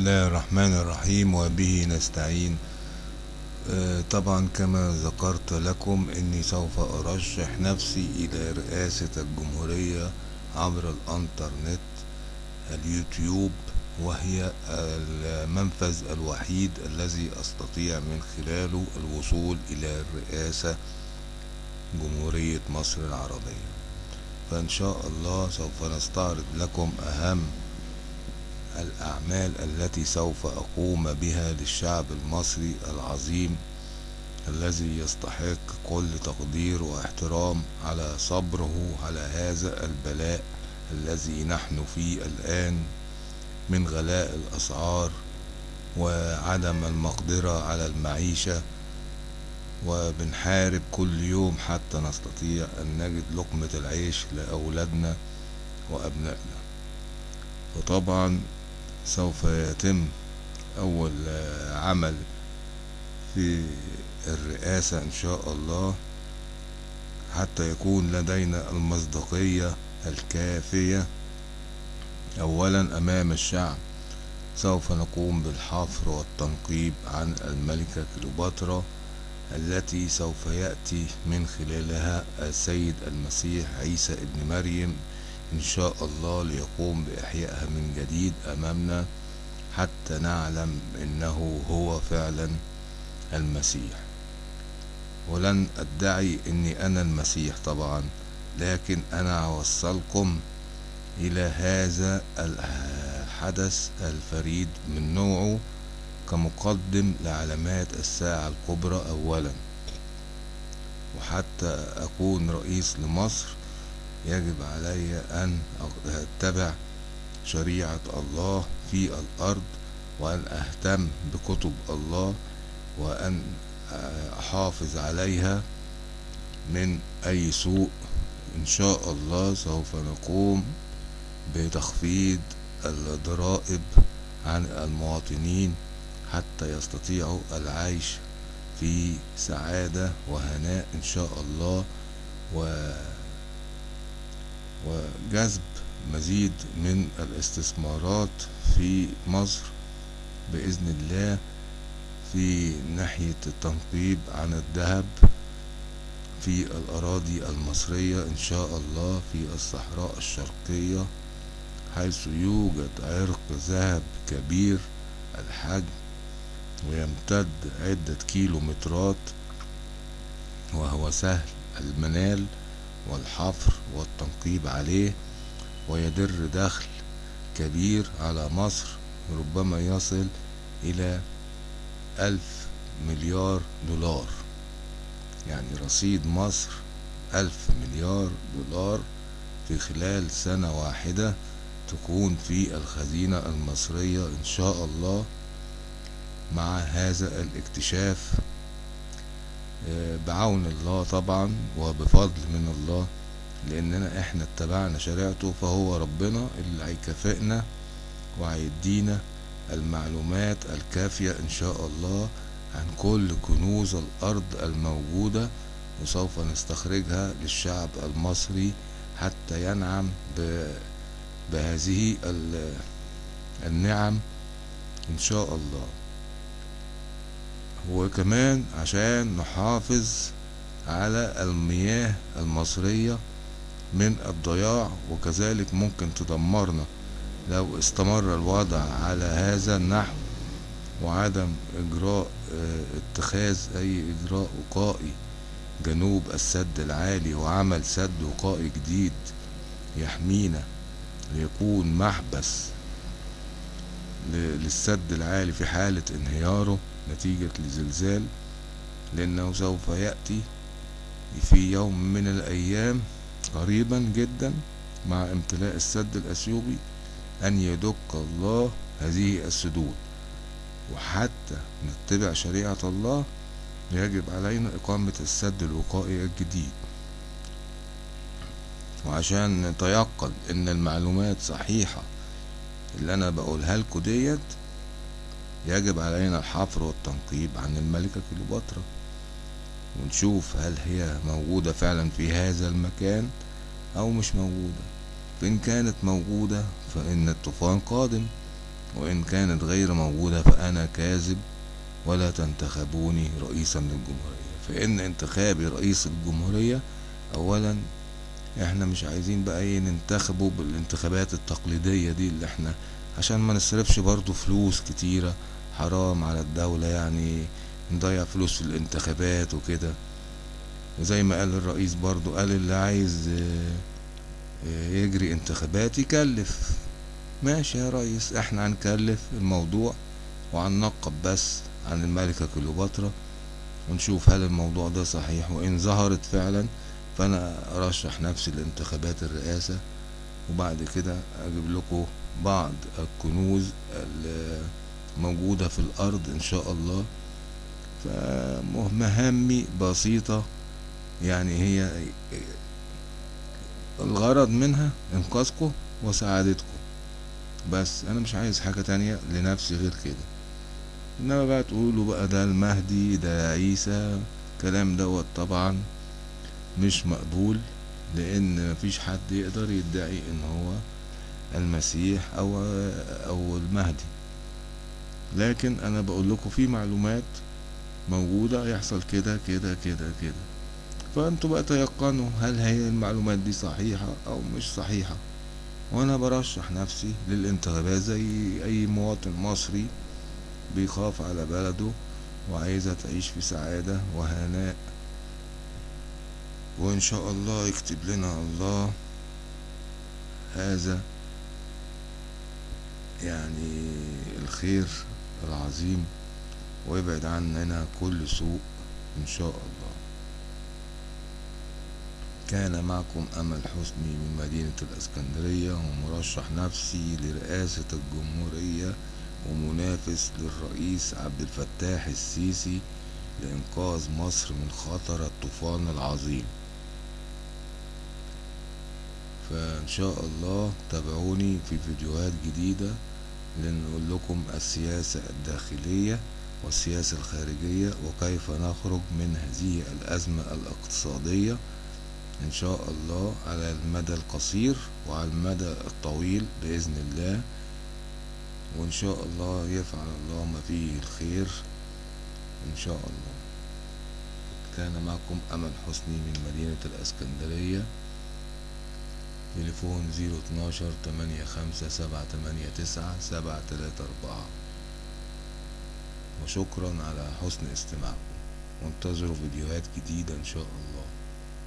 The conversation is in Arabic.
الله الرحمن الرحيم وبه نستعين طبعا كما ذكرت لكم اني سوف ارشح نفسي إلى رئاسة الجمهورية عبر الانترنت اليوتيوب وهي المنفذ الوحيد الذي استطيع من خلاله الوصول إلى الرئاسة جمهورية مصر العربية فان شاء الله سوف نستعرض لكم اهم الأعمال التي سوف أقوم بها للشعب المصري العظيم الذي يستحق كل تقدير واحترام على صبره على هذا البلاء الذي نحن فيه الآن من غلاء الأسعار وعدم المقدرة على المعيشة وبنحارب كل يوم حتى نستطيع أن نجد لقمة العيش لأولادنا وأبنائنا. وطبعا سوف يتم أول عمل في الرئاسة إن شاء الله حتى يكون لدينا المصداقية الكافية. أولا أمام الشعب سوف نقوم بالحفر والتنقيب عن الملكة كليوباترا التي سوف يأتي من خلالها السيد المسيح عيسى ابن مريم إن شاء الله ليقوم بإحيائها من جديد أمامنا حتى نعلم إنه هو فعلا المسيح. ولن أدعي إني أنا المسيح طبعا لكن أنا أوصلكم إلى هذا الحدث الفريد من نوعه كمقدم لعلامات الساعة الكبرى أولا. وحتى أكون رئيس لمصر يجب علي أن أتبع شريعة الله في الأرض وأن أهتم بكتب الله وأن أحافظ عليها من أي سوء. إن شاء الله سوف نقوم بتخفيض الضرائب عن المواطنين حتى يستطيعوا العيش في سعادة وهناء إن شاء الله. و وجذب مزيد من الاستثمارات في مصر بإذن الله في ناحية التنقيب عن الذهب في الأراضي المصرية إن شاء الله في الصحراء الشرقية حيث يوجد عرق ذهب كبير الحجم ويمتد عدة كيلومترات وهو سهل المنال. والحفر والتنقيب عليه ويدر دخل كبير على مصر ربما يصل إلى ألف مليار دولار. يعني رصيد مصر ألف مليار دولار في خلال سنة واحدة تكون في الخزينة المصرية إن شاء الله مع هذا الاكتشاف. بعون الله طبعا وبفضل من الله لأننا إحنا اتبعنا شريعته فهو ربنا اللي هيكافئنا وهيدينا المعلومات الكافية إن شاء الله عن كل كنوز الأرض الموجودة وسوف نستخرجها للشعب المصري حتى ينعم بهذه النعم إن شاء الله. وكمان عشان نحافظ على المياه المصرية من الضياع وكذلك ممكن تدمرنا لو استمر الوضع على هذا النحو وعدم إجراء اتخاذ أي إجراء وقائي. جنوب السد العالي وعمل سد وقائي جديد يحمينا ليكون محبس للسد العالي في حالة انهياره. نتيجة لزلزال لأنه سوف يأتي في يوم من الأيام قريبا جدا مع امتلاء السد الأثيوبي أن يدك الله هذه السدود. وحتى نتبع شريعة الله يجب علينا إقامة السد الوقائي الجديد. وعشان نتيقن إن المعلومات صحيحة اللي أنا بقولها لكم ديت يجب علينا الحفر والتنقيب عن الملكة كليوباترا. ونشوف هل هي موجودة فعلا في هذا المكان أو مش موجودة. فإن كانت موجودة فإن الطوفان قادم وإن كانت غير موجودة فأنا كاذب ولا تنتخبوني رئيسا للجمهورية. فإن انتخابي رئيس الجمهورية أولا إحنا مش عايزين بقى إيه ننتخبه بالانتخابات التقليدية دي اللي إحنا عشان ما نصرفش برضو فلوس كتيرة حرام على الدولة يعني نضيع فلوس في الانتخابات وكده. وزي ما قال الرئيس برضو قال اللي عايز آه يجري انتخابات يكلف. ماشي يا ريس إحنا هنكلف الموضوع وهننقب بس عن الملكة كليوباترا ونشوف هل الموضوع ده صحيح. وإن ظهرت فعلا فأنا أرشح نفسي لانتخابات الرئاسة. وبعد كده أجيب لكم بعض الكنوز الموجودة في الأرض إن شاء الله. فمهامي بسيطة يعني هي الغرض منها إنقاذكم وسعادتكم بس أنا مش عايز حاجة تانية لنفسي غير كده. إنما بقى تقولوا بقى ده المهدي ده عيسى الكلام دوت طبعا مش مقبول. لأن مفيش حد يقدر يدعي إن هو المسيح أو أو المهدي. لكن أنا بقول لكم في معلومات موجودة يحصل كده كده كده كده. فأنتوا بقى تيقنوا هل هي المعلومات دي صحيحة أو مش صحيحة. وأنا برشح نفسي للانتخابات زي أي مواطن مصري بيخاف على بلده وعايزة تعيش في سعادة وهناء. وإن شاء الله يكتب لنا الله هذا يعني الخير العظيم ويبعد عننا كل سوء إن شاء الله. كان معكم أمل حسني من مدينة الإسكندرية ومرشح نفسي لرئاسة الجمهورية ومنافس للرئيس عبد الفتاح السيسي لإنقاذ مصر من خطر الطوفان العظيم. فإن شاء الله تابعوني في فيديوهات جديدة لنقول لكم السياسة الداخلية والسياسة الخارجية وكيف نخرج من هذه الأزمة الاقتصادية إن شاء الله على المدى القصير وعلى المدى الطويل بإذن الله. وإن شاء الله يفعل الله ما فيه الخير إن شاء الله. كان معكم أمل حسني من مدينة الإسكندرية. تليفون زيرو اتناشر تمانية خمسة سبعة تمانية تسعة سبعة تلاتة أربعة. وشكرا على حسن استماعكم. وانتظروا فيديوهات جديدة إن شاء الله.